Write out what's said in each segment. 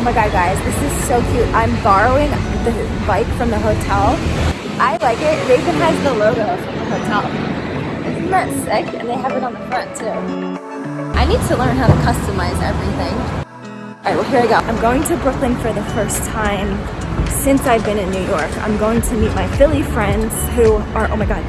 Oh my god, guys, this is so cute. I'm borrowing the bike from the hotel. I like it. It even has the logo from the hotel. Isn't that sick? And they have it on the front too. I need to learn how to customize everything. All right, well here I go. I'm going to Brooklyn for the first time since I've been in New York. I'm going to meet my Philly friends who are, oh my God.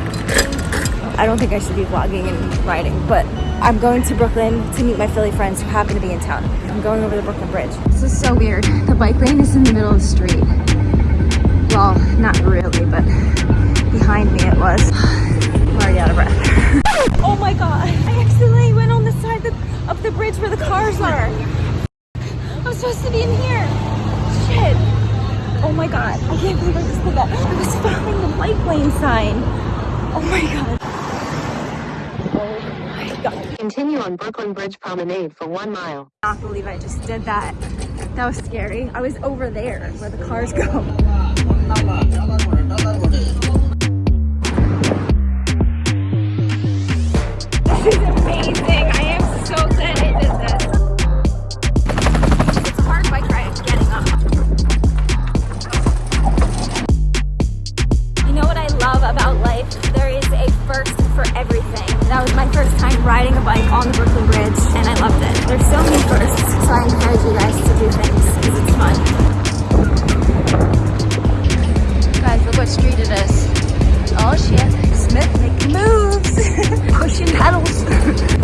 I don't think I should be vlogging and riding, but I'm going to Brooklyn to meet my Philly friends who happen to be in town. I'm going over the Brooklyn Bridge. This is so weird. The bike lane is in the middle of the street. Well, not really, but behind me it was. I'm already out of breath. oh my God, I accidentally went on the side of the bridge where the cars are. I'm supposed to be in here. Shit. Oh my God, I can't believe I just did that. I was following the bike lane sign. Oh my God. Oh. Continue on Brooklyn Bridge Promenade for one mile. I not believe I just did that. That was scary. I was over there where the cars go. This is amazing. I am so glad I did this. It's a hard bike ride getting up. You know what I love about life? There is a first for everything. Time riding a bike on the Brooklyn Bridge and I loved it. There's so many firsts, so I encourage you guys to do things because it's fun. Guys, look what street it is. Oh shit, Smith making moves, pushing pedals.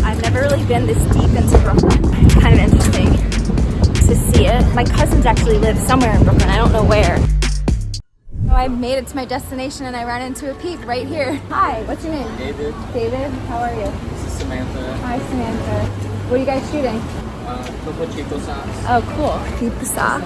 I've never really been this deep into Brooklyn. It's kind of interesting to see it. My cousins actually live somewhere in Brooklyn, I don't know where. Oh, I made it to my destination and I ran into a peep right here. Hi, what's your name? David, David, how are you? Samantha. Hi, Samantha. What are you guys shooting? Uh, Topo Chico socks. Oh, cool. Keep the socks.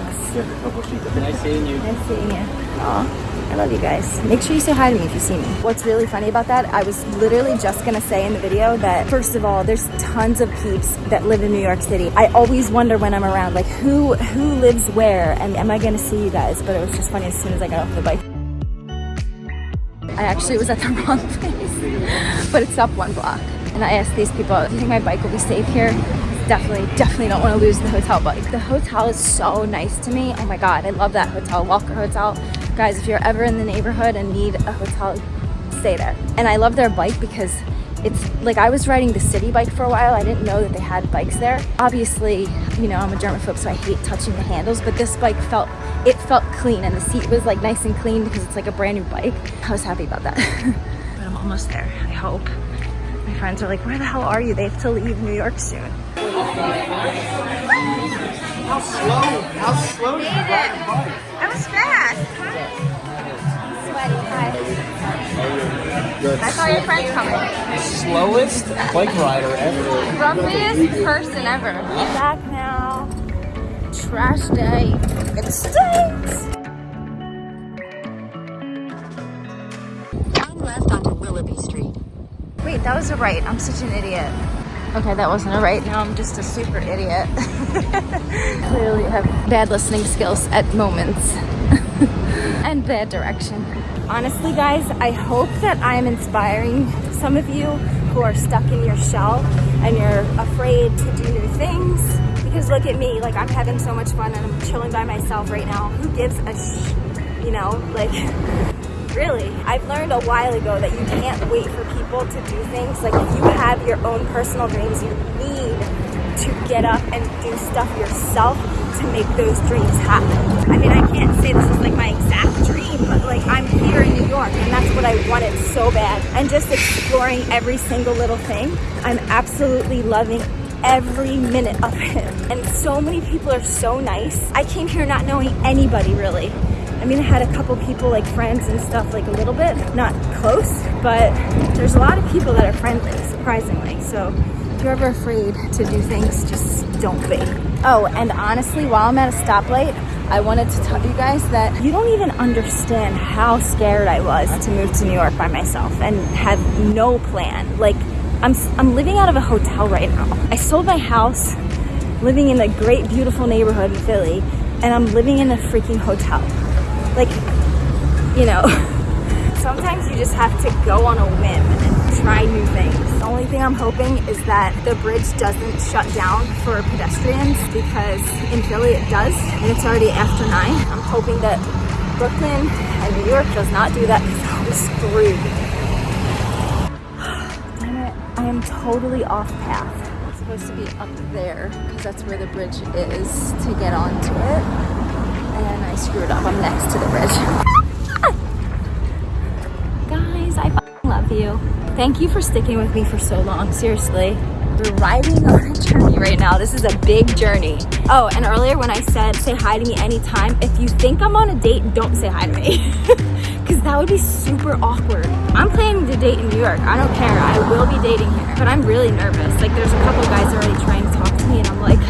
Nice seeing you. Nice seeing you. Aw, I love you guys. Make sure you say hi to me if you see me. What's really funny about that, I was literally just gonna say in the video that first of all, there's tons of peeps that live in New York City. I always wonder when I'm around, like who who lives where and am I gonna see you guys? But it was just funny as soon as I got off the bike. I actually was at the wrong place, but it's up one block. And I asked these people, do you think my bike will be safe here? Definitely, definitely don't want to lose the hotel bike. The hotel is so nice to me. Oh my God, I love that hotel, Walker Hotel. Guys, if you're ever in the neighborhood and need a hotel, stay there. And I love their bike because it's like I was riding the city bike for a while. I didn't know that they had bikes there. Obviously, you know, I'm a germaphobe, so I hate touching the handles, but this bike felt, it felt clean and the seat was like nice and clean because it's like a brand new bike. I was happy about that. but I'm almost there, I hope. My friends are like, where the hell are you? They have to leave New York soon. How slow? How slow did you ride bike? That was fast. Sweaty, hi. I saw your friends coming. Slowest bike rider ever. Grumpiest person ever. Back now. Trash day. It That was a right. I'm such an idiot. Okay, that wasn't a right. Now I'm just a super idiot. Clearly have bad listening skills at moments. and bad direction. Honestly, guys, I hope that I'm inspiring some of you who are stuck in your shell and you're afraid to do new things. Because look at me, like I'm having so much fun and I'm chilling by myself right now. Who gives a sh, you know, like really? I've learned a while ago that you can't wait for people to do things. Like if you have your own personal dreams you need to get up and do stuff yourself to make those dreams happen. I mean i can't say this is like my exact dream but like i'm here in new york and that's what i wanted so bad. And just exploring every single little thing i'm absolutely loving every minute of it. And so many people are so nice. I came here not knowing anybody really I mean, I had a couple people like friends and stuff like a little bit, not close, but there's a lot of people that are friendly, surprisingly. So if you're ever afraid to do things, just don't be. Oh, and honestly, while I'm at a stoplight, I wanted to tell you guys that you don't even understand how scared I was to move to New York by myself and have no plan. Like, I'm, I'm living out of a hotel right now. I sold my house, living in a great, beautiful neighborhood in Philly, and I'm living in a freaking hotel like you know Sometimes you just have to go on a whim and try new things. The only thing I'm hoping is that the bridge doesn't shut down for pedestrians because in Philly it does and it's already after nine. I'm hoping that Brooklyn and New York does not do that because I'll be screwed. Damn it, I am totally off path. It's supposed to be up there because that's where the bridge is to get onto it. And I screwed up. I'm next to the bridge. Guys, I love you. Thank you for sticking with me for so long. Seriously. We're riding on a journey right now. This is a big journey. Oh, and earlier when I said say hi to me anytime, if you think I'm on a date, don't say hi to me. Because that would be super awkward. I'm planning to date in New York. I don't care. I will be dating here. But I'm really nervous. Like there's a couple guys already trying to talk to me and I'm like,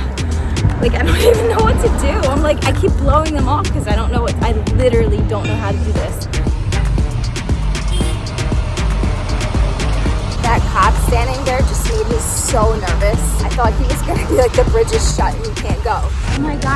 like I don't even know to do. I'm like, I keep blowing them off because I don't know what, I literally don't know how to do this. That cop standing there just made me so nervous. I thought he was gonna be like, the bridge is shut and you can't go. Oh my God,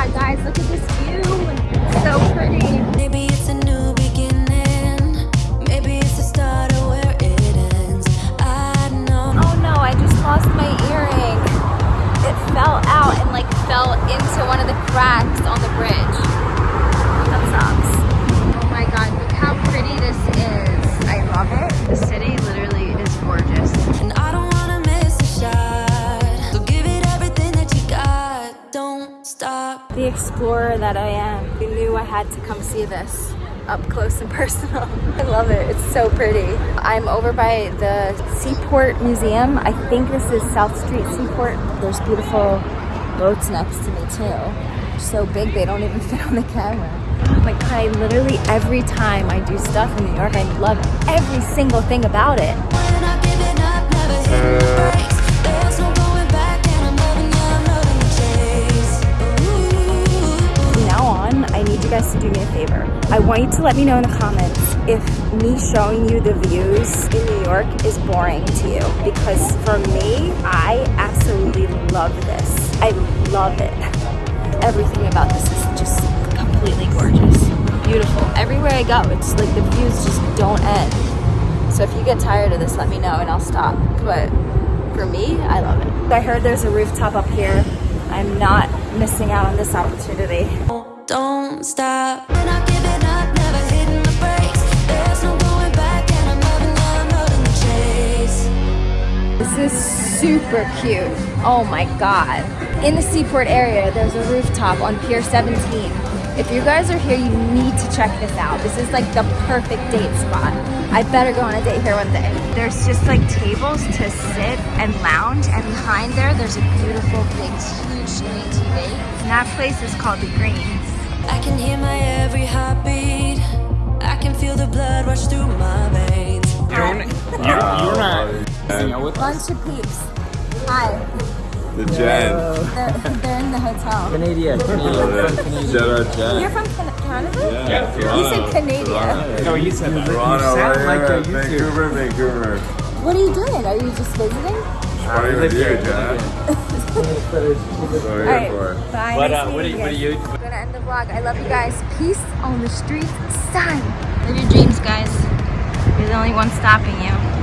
that I am. I knew I had to come see this up close and personal. I love it. It's so pretty. I'm over by the Seaport Museum. I think this is South Street Seaport. There's beautiful boats next to me too. So big they don't even fit on the camera. Oh my god, I literally every time I do stuff in New York, I love every single thing about it. You guys to do me a favor. I want you to let me know in the comments if me showing you the views in New York is boring to you. Because for me, I absolutely love this. I love it. Everything about this is just completely gorgeous. Beautiful. Everywhere I go, it's like the views just don't end. So if you get tired of this, let me know and I'll stop. But for me, I love it. I heard there's a rooftop up here. I'm not missing out on this opportunity. Don't stop. When I give it up, never hitting the brakes. There's no going back, and I'm loving you, loving the chase. This is super cute. Oh my god. In the Seaport area, there's a rooftop on Pier 17. If you guys are here, you need to check this out. This is like the perfect date spot. I better go on a date here one day. There's just like tables to sit and lounge, and behind there, there's a beautiful big huge screen TV. And that place is called The Greens. I can hear my every heartbeat. I can feel the blood rush through my veins. You're, you're, you're not hanging with us. Bunch of peeps. Hi. The Jen. They're, they're in the hotel. Canadian. Shout out You're from Canada? Yeah, You said Canadian. No, you said that. Toronto, you sound right you're here. YouTube. Vancouver, Vancouver. What are you doing? Are you just visiting? Party live with you, here, Jen. So All here right. Bye. But nice uh, what, do meeting you, what do you. Gonna end the vlog. I love you guys. Peace on the streets. Sign. Live your dreams, guys. You're the only one stopping you.